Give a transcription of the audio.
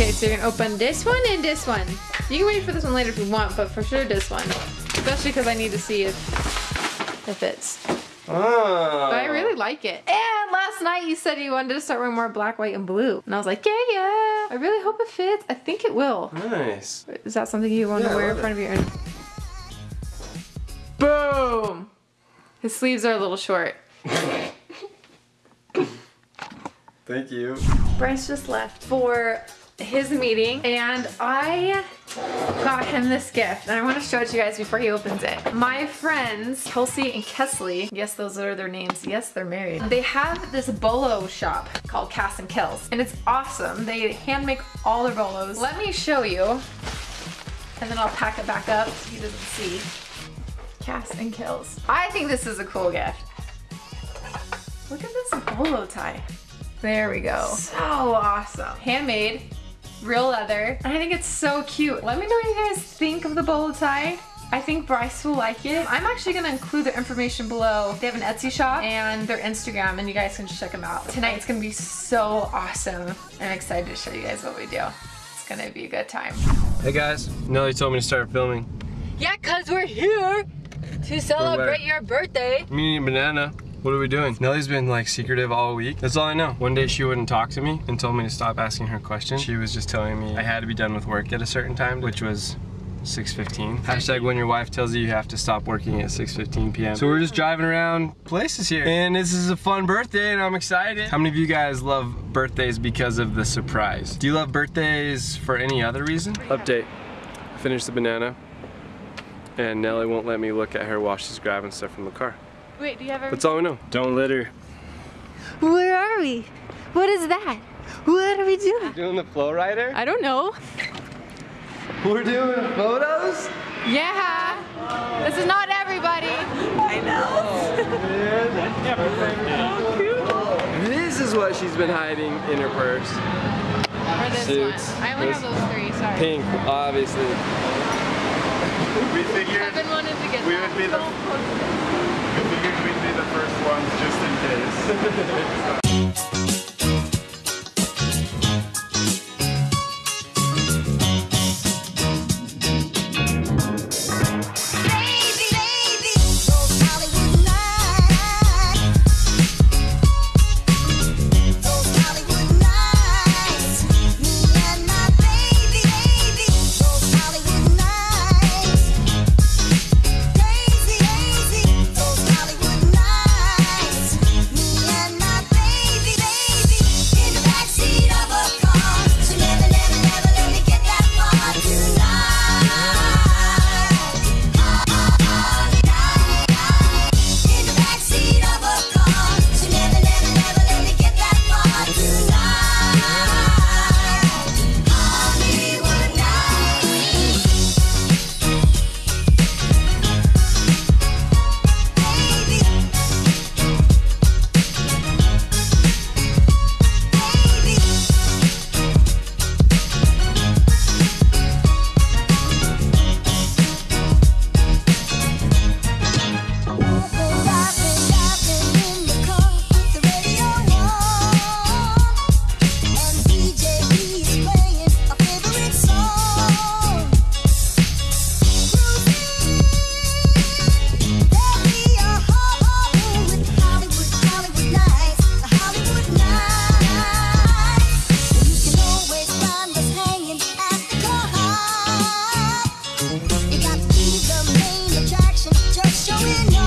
Okay, so you're gonna open this one and this one. You can wait for this one later if you want, but for sure this one. Especially because I need to see if it fits. Oh. But I really ah. like it. And last night you said you wanted to start wearing more black, white, and blue. And I was like, yeah, yeah. I really hope it fits. I think it will. Nice. Is that something you want Yeah, to wear in love front of your Boom! His sleeves are a little short. Thank you. Bryce just left for his meeting and I got him this gift and I want to show it to you guys before he opens it. My friends Kelsey and Kesley, yes those are their names, yes they're married. They have this bolo shop called Cass and Kills and it's awesome. They hand make all their bolos. Let me show you and then I'll pack it back up so he doesn't see. Cass and Kills. I think this is a cool gift. Look at this bolo tie. There we go. So awesome. Handmade, real leather. And I think it's so cute. Let me know what you guys think of the bolo tie. I think Bryce will like it. I'm actually gonna include their information below. They have an Etsy shop and their Instagram and you guys can just check them out. Tonight it's gonna be so awesome. I'm excited to show you guys what we do. It's gonna be a good time. Hey guys, Nelly told me to start filming. Yeah, cause we're here to celebrate your birthday. Me and Banana. What are we doing? Nelly's been like secretive all week. That's all I know. One day she wouldn't talk to me and told me to stop asking her questions. She was just telling me I had to be done with work at a certain time, which was 6.15. Hashtag when your wife tells you you have to stop working at 6.15 p.m. So we're just driving around places here. And this is a fun birthday and I'm excited. How many of you guys love birthdays because of the surprise? Do you love birthdays for any other reason? Update. I finished the banana and Nelly won't let me look at her while she's grabbing stuff from the car. Wait, do you have That's all we know. Don't litter. Where are we? What is that? What are we doing? Doing the flow rider? I don't know. We're doing photos? Yeah. This is not everybody. I know. This is what she's been hiding in her purse. Or this Suits. one. I only have those three, sorry. Pink, obviously. We figured I've been wanting to get we that. would be the ones just in case. Now